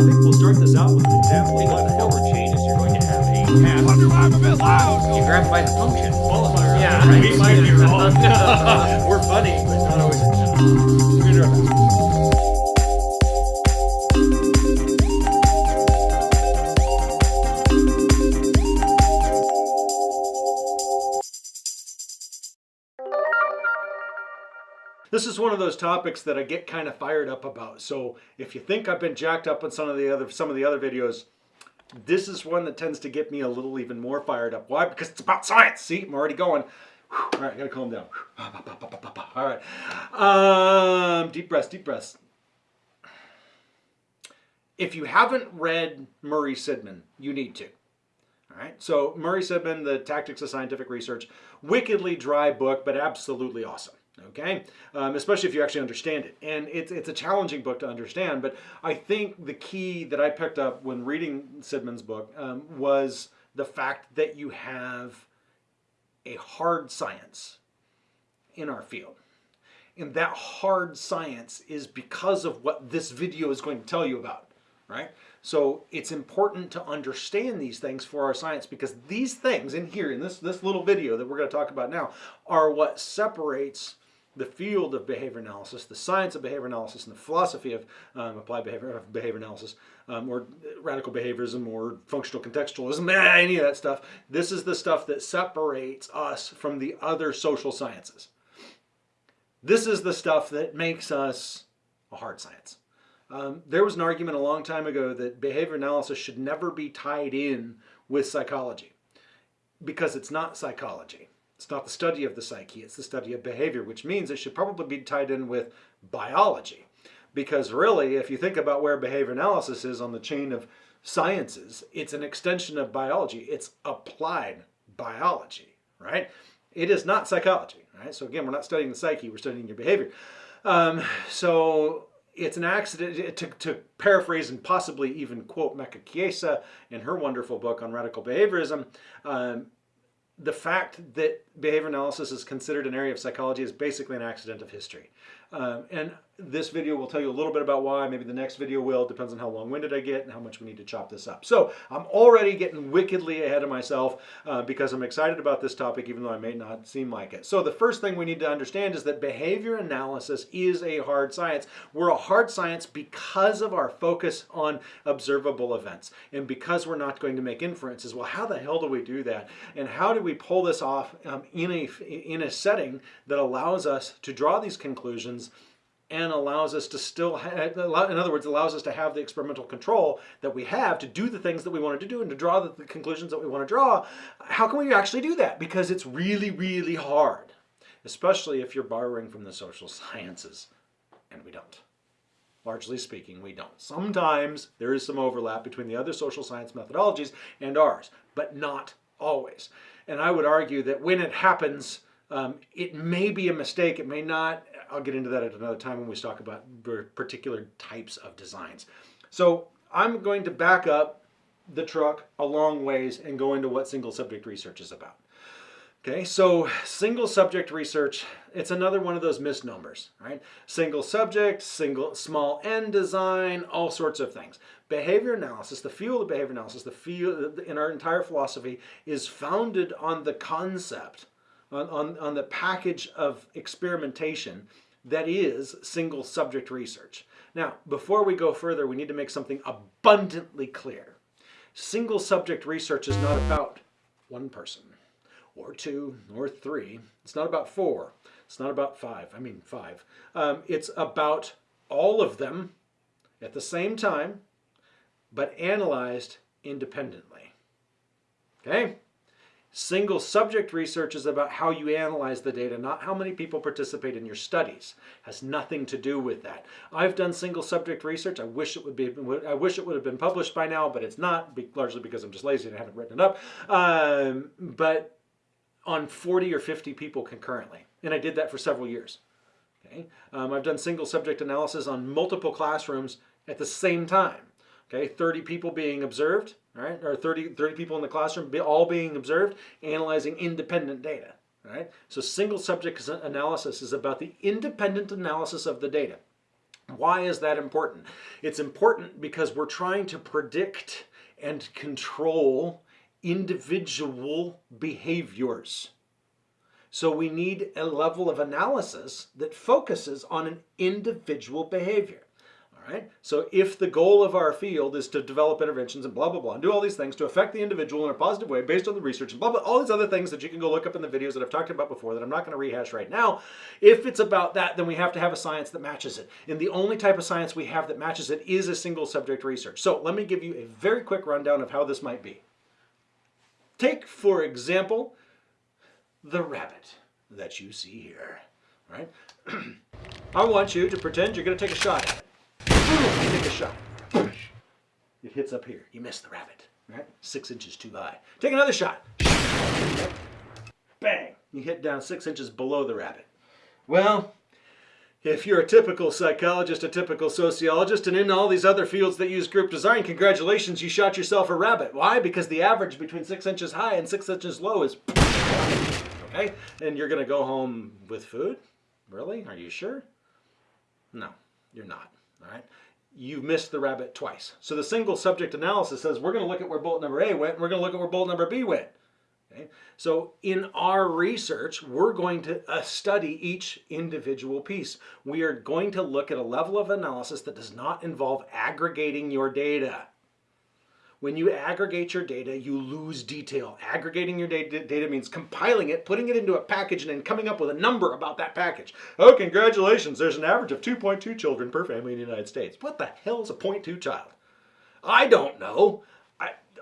think we'll start this out with an example of what forward changes, you're going to have a path. Wonder why I'm a bit loud. You grab by the function. qualifier. Yeah, right. We might be wrong. We're funny, but not always. We're This is one of those topics that I get kind of fired up about. So if you think I've been jacked up on some of the other some of the other videos, this is one that tends to get me a little even more fired up. Why? Because it's about science. See, I'm already going. All right, I gotta calm down. All right. Um, deep breaths, deep breaths. If you haven't read Murray Sidman, you need to. All right. So Murray Sidman, The Tactics of Scientific Research, wickedly dry book, but absolutely awesome. Okay, um, especially if you actually understand it, and it's it's a challenging book to understand. But I think the key that I picked up when reading Sidman's book um, was the fact that you have a hard science in our field. And that hard science is because of what this video is going to tell you about, right? So it's important to understand these things for our science because these things in here, in this, this little video that we're going to talk about now, are what separates the field of behavior analysis, the science of behavior analysis, and the philosophy of um, applied behavior, of behavior analysis, um, or radical behaviorism, or functional contextualism, any of that stuff. This is the stuff that separates us from the other social sciences. This is the stuff that makes us a hard science. Um, there was an argument a long time ago that behavior analysis should never be tied in with psychology because it's not psychology. It's not the study of the psyche, it's the study of behavior, which means it should probably be tied in with biology. Because really, if you think about where behavior analysis is on the chain of sciences, it's an extension of biology. It's applied biology, right? It is not psychology, right? So again, we're not studying the psyche, we're studying your behavior. Um, so it's an accident, to, to paraphrase and possibly even quote Mecca Chiesa in her wonderful book on radical behaviorism, um, the fact that behavior analysis is considered an area of psychology is basically an accident of history. Um, and this video will tell you a little bit about why. Maybe the next video will. Depends on how long-winded I get and how much we need to chop this up. So I'm already getting wickedly ahead of myself uh, because I'm excited about this topic, even though I may not seem like it. So the first thing we need to understand is that behavior analysis is a hard science. We're a hard science because of our focus on observable events and because we're not going to make inferences. Well, how the hell do we do that? And how do we pull this off um, in a in a setting that allows us to draw these conclusions and allows us to still have, in other words, allows us to have the experimental control that we have to do the things that we wanted to do and to draw the, the conclusions that we want to draw. How can we actually do that? Because it's really, really hard, especially if you're borrowing from the social sciences, and we don't. Largely speaking, we don't. Sometimes there is some overlap between the other social science methodologies and ours, but not always. And I would argue that when it happens, um, it may be a mistake, it may not. I'll get into that at another time when we talk about particular types of designs. So I'm going to back up the truck a long ways and go into what single subject research is about. Okay, so single subject research, it's another one of those misnomers, right? Single subject, single small n design, all sorts of things. Behavior analysis, the field of behavior analysis, the field in our entire philosophy is founded on the concept, on, on, on the package of experimentation that is single subject research. Now, before we go further, we need to make something abundantly clear. Single subject research is not about one person or two or three. It's not about four. It's not about five. I mean five. Um, it's about all of them at the same time, but analyzed independently. Okay? Single subject research is about how you analyze the data, not how many people participate in your studies. Has nothing to do with that. I've done single subject research. I wish it would be. I wish it would have been published by now, but it's not, largely because I'm just lazy and I haven't written it up. Um, but on 40 or 50 people concurrently, and I did that for several years. Okay, um, I've done single subject analysis on multiple classrooms at the same time. Okay, 30 people being observed, right? Or 30, 30 people in the classroom all being observed, analyzing independent data, right? So single subject analysis is about the independent analysis of the data. Why is that important? It's important because we're trying to predict and control individual behaviors. So we need a level of analysis that focuses on an individual behavior. Right. So if the goal of our field is to develop interventions and blah blah blah and do all these things to affect the individual in a positive way based on the research and blah blah all these other things that you can go look up in the videos that I've talked about before that I'm not going to rehash right now. If it's about that, then we have to have a science that matches it. And the only type of science we have that matches it is a single subject research. So let me give you a very quick rundown of how this might be. Take, for example, the rabbit that you see here, right? I want you to pretend you're going to take a shot at it. You take a shot. It hits up here. You miss the rabbit, right? Six inches too high. Take another shot. Bang! You hit down six inches below the rabbit. Well, if you're a typical psychologist, a typical sociologist, and in all these other fields that use group design, congratulations, you shot yourself a rabbit. Why? Because the average between six inches high and six inches low is okay? And you're going to go home with food? Really? Are you sure? No, you're not. All right. You missed the rabbit twice. So the single subject analysis says we're going to look at where bolt number A went, and we're going to look at where bolt number B went. Okay? So in our research, we're going to uh, study each individual piece. We are going to look at a level of analysis that does not involve aggregating your data. When you aggregate your data, you lose detail. Aggregating your data, means compiling it, putting it into a package, and then coming up with a number about that package. Oh, congratulations, there's an average of 2.2 children per family in the United States. What the hell is a 0.2 child? I don't know.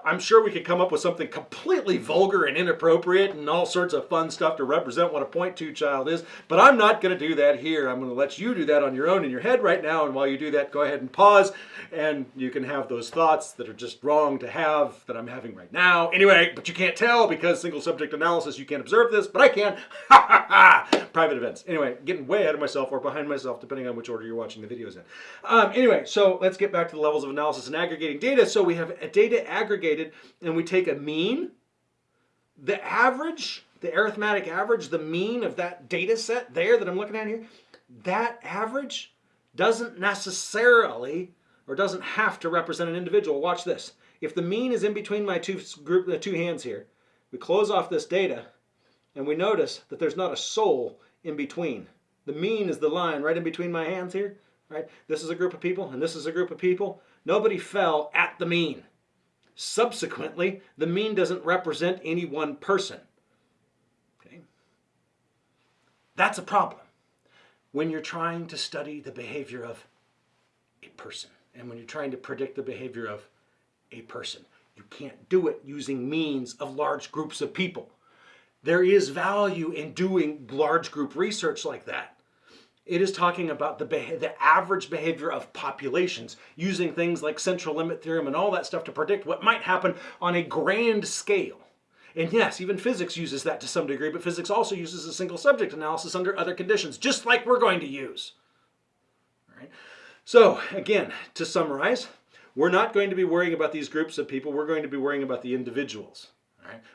I'm sure we could come up with something completely vulgar and inappropriate and all sorts of fun stuff to represent what a point two child is, but I'm not going to do that here. I'm going to let you do that on your own in your head right now, and while you do that, go ahead and pause, and you can have those thoughts that are just wrong to have that I'm having right now. Anyway, but you can't tell because single subject analysis, you can't observe this, but I can. Ha ha ha! Private events. Anyway, getting way ahead of myself or behind myself, depending on which order you're watching the videos in. Um, anyway, so let's get back to the levels of analysis and aggregating data. So we have a data aggregated and we take a mean, the average, the arithmetic average, the mean of that data set there that I'm looking at here, that average doesn't necessarily or doesn't have to represent an individual. Watch this. If the mean is in between my two group, the two hands here, we close off this data and we notice that there's not a soul in between. The mean is the line right in between my hands here, right? This is a group of people and this is a group of people. Nobody fell at the mean. Subsequently, the mean doesn't represent any one person. Okay? That's a problem when you're trying to study the behavior of a person and when you're trying to predict the behavior of a person. You can't do it using means of large groups of people. There is value in doing large group research like that. It is talking about the, the average behavior of populations using things like central limit theorem and all that stuff to predict what might happen on a grand scale. And yes, even physics uses that to some degree, but physics also uses a single subject analysis under other conditions, just like we're going to use. All right. So again, to summarize, we're not going to be worrying about these groups of people, we're going to be worrying about the individuals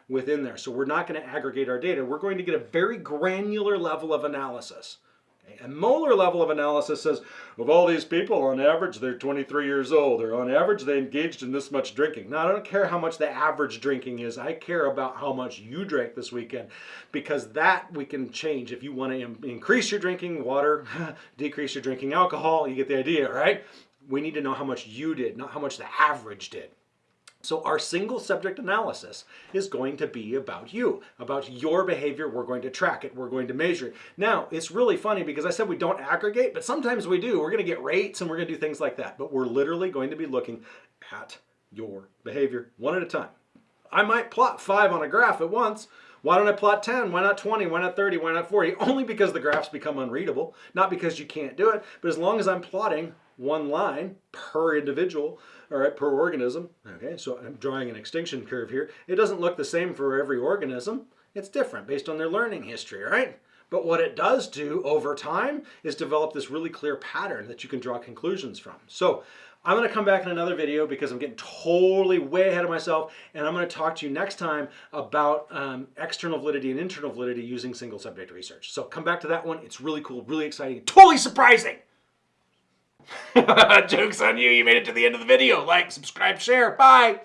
within there. So we're not going to aggregate our data, we're going to get a very granular level of analysis. A molar level of analysis says, of all these people, on average, they're 23 years old, or on average, they engaged in this much drinking. Now, I don't care how much the average drinking is. I care about how much you drank this weekend, because that we can change. If you want to increase your drinking water, decrease your drinking alcohol, you get the idea, right? We need to know how much you did, not how much the average did. So our single subject analysis is going to be about you, about your behavior. We're going to track it. We're going to measure it. Now, it's really funny because I said we don't aggregate, but sometimes we do. We're going to get rates and we're going to do things like that. But we're literally going to be looking at your behavior one at a time. I might plot five on a graph at once. Why don't I plot 10? Why not 20? Why not 30? Why not 40? Only because the graphs become unreadable, not because you can't do it, but as long as I'm plotting one line per individual, all right, per organism. Okay, so I'm drawing an extinction curve here. It doesn't look the same for every organism. It's different based on their learning history, all right? But what it does do over time is develop this really clear pattern that you can draw conclusions from. So I'm going to come back in another video because I'm getting totally way ahead of myself and I'm going to talk to you next time about um, external validity and internal validity using single subject research. So come back to that one. It's really cool, really exciting, totally surprising. Joke's on you. You made it to the end of the video. Like, subscribe, share. Bye.